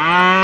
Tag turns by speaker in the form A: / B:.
A: Ah!